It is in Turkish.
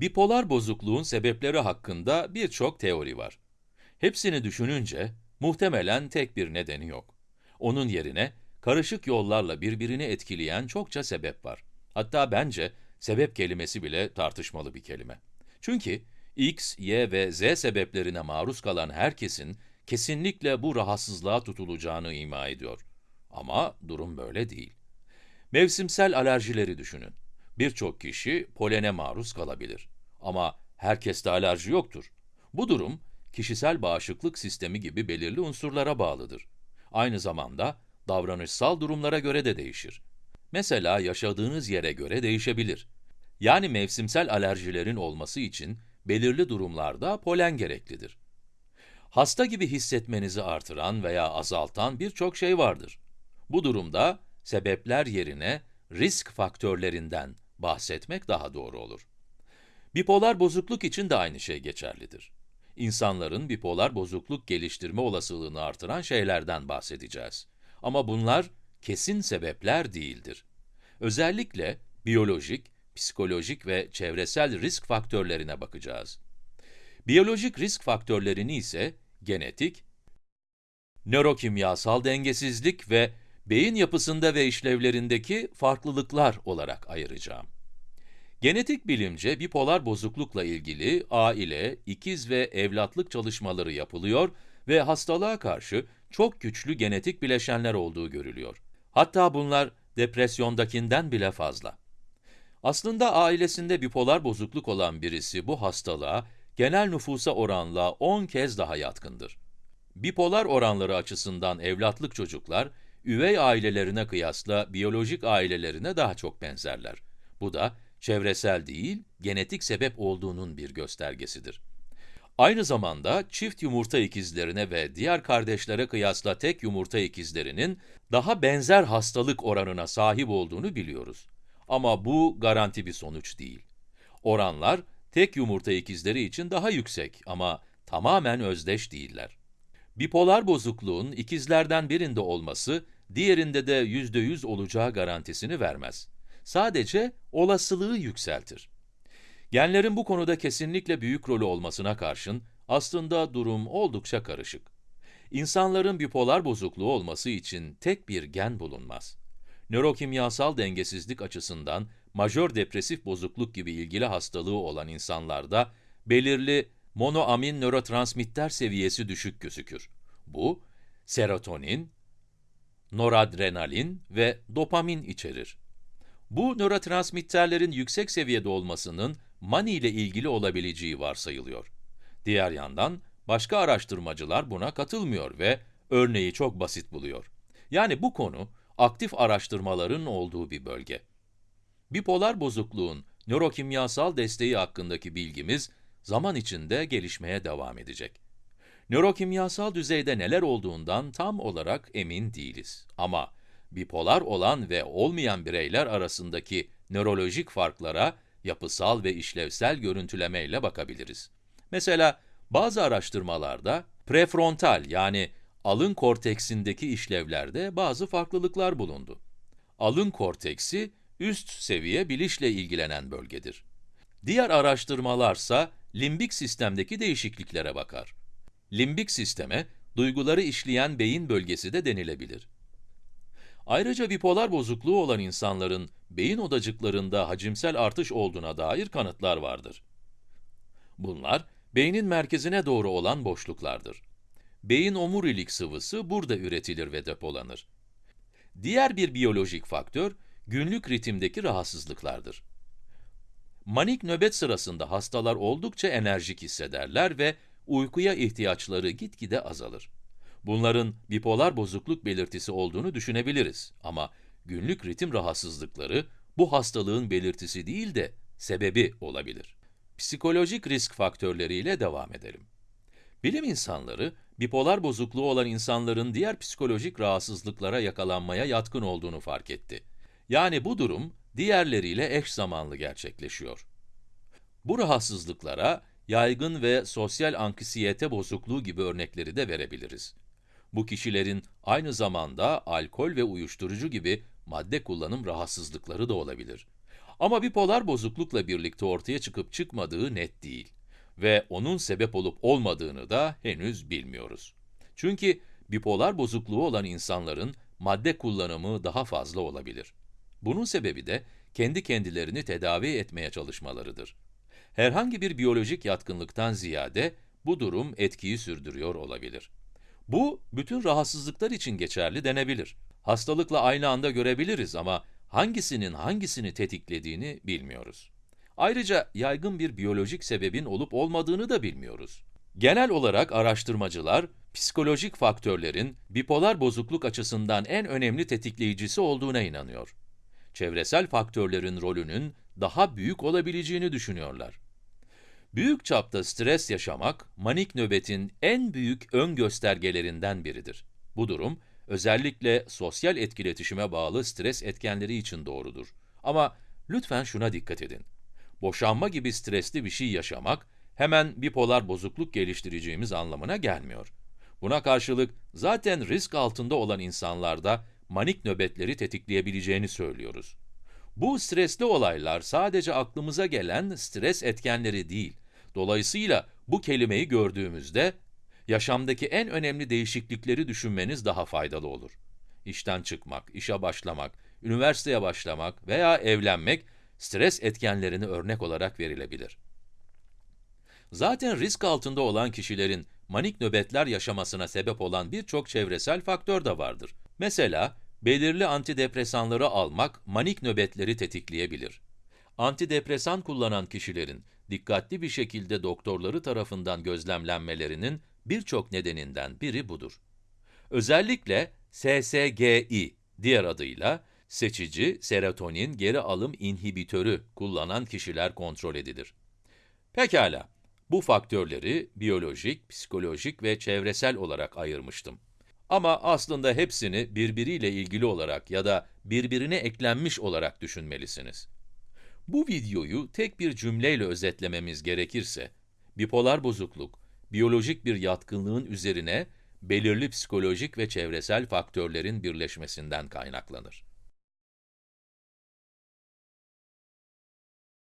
Bipolar bozukluğun sebepleri hakkında birçok teori var. Hepsini düşününce, muhtemelen tek bir nedeni yok. Onun yerine, karışık yollarla birbirini etkileyen çokça sebep var. Hatta bence, sebep kelimesi bile tartışmalı bir kelime. Çünkü, x, y ve z sebeplerine maruz kalan herkesin, kesinlikle bu rahatsızlığa tutulacağını ima ediyor. Ama durum böyle değil. Mevsimsel alerjileri düşünün. Birçok kişi polene maruz kalabilir. Ama herkeste alerji yoktur. Bu durum, kişisel bağışıklık sistemi gibi belirli unsurlara bağlıdır. Aynı zamanda, davranışsal durumlara göre de değişir. Mesela yaşadığınız yere göre değişebilir. Yani mevsimsel alerjilerin olması için belirli durumlarda polen gereklidir. Hasta gibi hissetmenizi artıran veya azaltan birçok şey vardır. Bu durumda sebepler yerine risk faktörlerinden bahsetmek daha doğru olur. Bipolar bozukluk için de aynı şey geçerlidir. İnsanların bipolar bozukluk geliştirme olasılığını artıran şeylerden bahsedeceğiz. Ama bunlar kesin sebepler değildir. Özellikle biyolojik, psikolojik ve çevresel risk faktörlerine bakacağız. Biyolojik risk faktörlerini ise genetik, nörokimyasal dengesizlik ve beyin yapısında ve işlevlerindeki farklılıklar olarak ayıracağım. Genetik bilimce bipolar bozuklukla ilgili aile, ikiz ve evlatlık çalışmaları yapılıyor ve hastalığa karşı çok güçlü genetik bileşenler olduğu görülüyor. Hatta bunlar depresyondakinden bile fazla. Aslında ailesinde bipolar bozukluk olan birisi bu hastalığa genel nüfusa oranla 10 kez daha yatkındır. Bipolar oranları açısından evlatlık çocuklar, üvey ailelerine kıyasla biyolojik ailelerine daha çok benzerler. Bu da çevresel değil, genetik sebep olduğunun bir göstergesidir. Aynı zamanda çift yumurta ikizlerine ve diğer kardeşlere kıyasla tek yumurta ikizlerinin daha benzer hastalık oranına sahip olduğunu biliyoruz. Ama bu garanti bir sonuç değil. Oranlar tek yumurta ikizleri için daha yüksek ama tamamen özdeş değiller. Bipolar bozukluğun ikizlerden birinde olması, diğerinde de %100 olacağı garantisini vermez. Sadece olasılığı yükseltir. Genlerin bu konuda kesinlikle büyük rolü olmasına karşın, aslında durum oldukça karışık. İnsanların bipolar bozukluğu olması için tek bir gen bulunmaz. Nörokimyasal dengesizlik açısından, majör depresif bozukluk gibi ilgili hastalığı olan insanlarda, belirli monoamin nörotransmitter seviyesi düşük gözükür. Bu, serotonin, noradrenalin ve dopamin içerir. Bu nörotransmitterlerin yüksek seviyede olmasının mani ile ilgili olabileceği varsayılıyor. Diğer yandan, başka araştırmacılar buna katılmıyor ve örneği çok basit buluyor. Yani bu konu, aktif araştırmaların olduğu bir bölge. Bipolar bozukluğun nörokimyasal desteği hakkındaki bilgimiz, zaman içinde gelişmeye devam edecek. Nörokimyasal düzeyde neler olduğundan tam olarak emin değiliz. Ama bipolar olan ve olmayan bireyler arasındaki nörolojik farklara yapısal ve işlevsel görüntüleme ile bakabiliriz. Mesela bazı araştırmalarda prefrontal yani alın korteksindeki işlevlerde bazı farklılıklar bulundu. Alın korteksi üst seviye bilişle ilgilenen bölgedir. Diğer araştırmalarsa limbik sistemdeki değişikliklere bakar. Limbik sisteme, duyguları işleyen beyin bölgesi de denilebilir. Ayrıca bipolar bozukluğu olan insanların beyin odacıklarında hacimsel artış olduğuna dair kanıtlar vardır. Bunlar, beynin merkezine doğru olan boşluklardır. Beyin omurilik sıvısı burada üretilir ve depolanır. Diğer bir biyolojik faktör, günlük ritimdeki rahatsızlıklardır. Manik nöbet sırasında hastalar oldukça enerjik hissederler ve uykuya ihtiyaçları gitgide azalır. Bunların bipolar bozukluk belirtisi olduğunu düşünebiliriz ama günlük ritim rahatsızlıkları bu hastalığın belirtisi değil de sebebi olabilir. Psikolojik risk faktörleriyle devam edelim. Bilim insanları, bipolar bozukluğu olan insanların diğer psikolojik rahatsızlıklara yakalanmaya yatkın olduğunu fark etti. Yani bu durum, diğerleriyle eş zamanlı gerçekleşiyor. Bu rahatsızlıklara yaygın ve sosyal anksiyete bozukluğu gibi örnekleri de verebiliriz. Bu kişilerin aynı zamanda alkol ve uyuşturucu gibi madde kullanım rahatsızlıkları da olabilir. Ama bipolar bozuklukla birlikte ortaya çıkıp çıkmadığı net değil. Ve onun sebep olup olmadığını da henüz bilmiyoruz. Çünkü bipolar bozukluğu olan insanların madde kullanımı daha fazla olabilir. Bunun sebebi de kendi kendilerini tedavi etmeye çalışmalarıdır. Herhangi bir biyolojik yatkınlıktan ziyade bu durum etkiyi sürdürüyor olabilir. Bu, bütün rahatsızlıklar için geçerli denebilir. Hastalıkla aynı anda görebiliriz ama hangisinin hangisini tetiklediğini bilmiyoruz. Ayrıca yaygın bir biyolojik sebebin olup olmadığını da bilmiyoruz. Genel olarak araştırmacılar, psikolojik faktörlerin bipolar bozukluk açısından en önemli tetikleyicisi olduğuna inanıyor. Çevresel faktörlerin rolünün daha büyük olabileceğini düşünüyorlar. Büyük çapta stres yaşamak, manik nöbetin en büyük ön göstergelerinden biridir. Bu durum, özellikle sosyal etkiletişime bağlı stres etkenleri için doğrudur. Ama lütfen şuna dikkat edin. Boşanma gibi stresli bir şey yaşamak, hemen bipolar bozukluk geliştireceğimiz anlamına gelmiyor. Buna karşılık, zaten risk altında olan insanlarda manik nöbetleri tetikleyebileceğini söylüyoruz. Bu stresli olaylar sadece aklımıza gelen stres etkenleri değil. Dolayısıyla bu kelimeyi gördüğümüzde, yaşamdaki en önemli değişiklikleri düşünmeniz daha faydalı olur. İşten çıkmak, işe başlamak, üniversiteye başlamak veya evlenmek, stres etkenlerini örnek olarak verilebilir. Zaten risk altında olan kişilerin manik nöbetler yaşamasına sebep olan birçok çevresel faktör de vardır. Mesela, belirli antidepresanları almak manik nöbetleri tetikleyebilir. Antidepresan kullanan kişilerin dikkatli bir şekilde doktorları tarafından gözlemlenmelerinin birçok nedeninden biri budur. Özellikle SSGI, diğer adıyla seçici serotonin geri alım inhibitörü kullanan kişiler kontrol edilir. Pekala, bu faktörleri biyolojik, psikolojik ve çevresel olarak ayırmıştım. Ama aslında hepsini birbiriyle ilgili olarak ya da birbirine eklenmiş olarak düşünmelisiniz. Bu videoyu tek bir cümleyle özetlememiz gerekirse, bipolar bozukluk, biyolojik bir yatkınlığın üzerine belirli psikolojik ve çevresel faktörlerin birleşmesinden kaynaklanır.